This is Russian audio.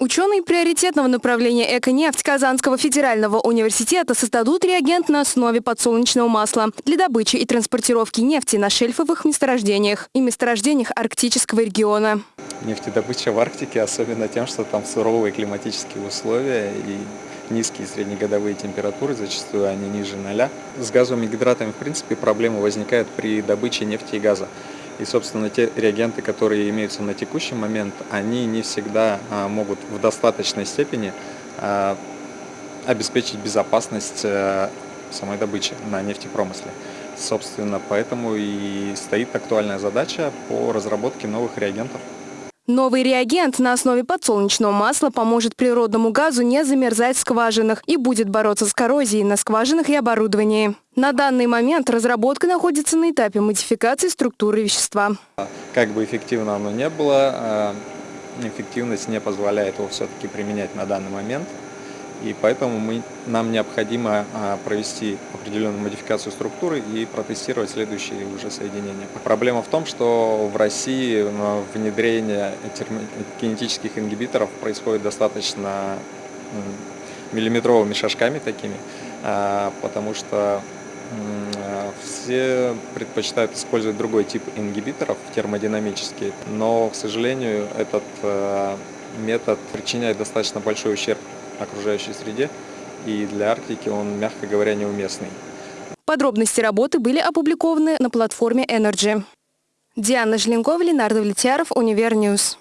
Ученые приоритетного направления «Эко-нефть» Казанского федерального университета создадут реагент на основе подсолнечного масла для добычи и транспортировки нефти на шельфовых месторождениях и месторождениях арктического региона. Нефтедобыча в Арктике особенно тем, что там суровые климатические условия и низкие среднегодовые температуры, зачастую они ниже ноля. С газовыми гидратами, в принципе, проблема возникает при добыче нефти и газа. И, собственно, те реагенты, которые имеются на текущий момент, они не всегда а, могут в достаточной степени а, обеспечить безопасность а, самой добычи на нефтепромысле. Собственно, поэтому и стоит актуальная задача по разработке новых реагентов. Новый реагент на основе подсолнечного масла поможет природному газу не замерзать в скважинах и будет бороться с коррозией на скважинах и оборудовании. На данный момент разработка находится на этапе модификации структуры вещества. Как бы эффективно оно не было, э, эффективность не позволяет его все-таки применять на данный момент. И поэтому мы, нам необходимо а, провести определенную модификацию структуры и протестировать следующие уже соединения. Проблема в том, что в России внедрение кинетических ингибиторов происходит достаточно миллиметровыми шажками такими, а, потому что все предпочитают использовать другой тип ингибиторов, термодинамические, но, к сожалению, этот метод причиняет достаточно большой ущерб окружающей среде, и для Арктики он, мягко говоря, неуместный. Подробности работы были опубликованы на платформе Energy. Диана Желенкова, Ленар Давлетьяров, Универ News.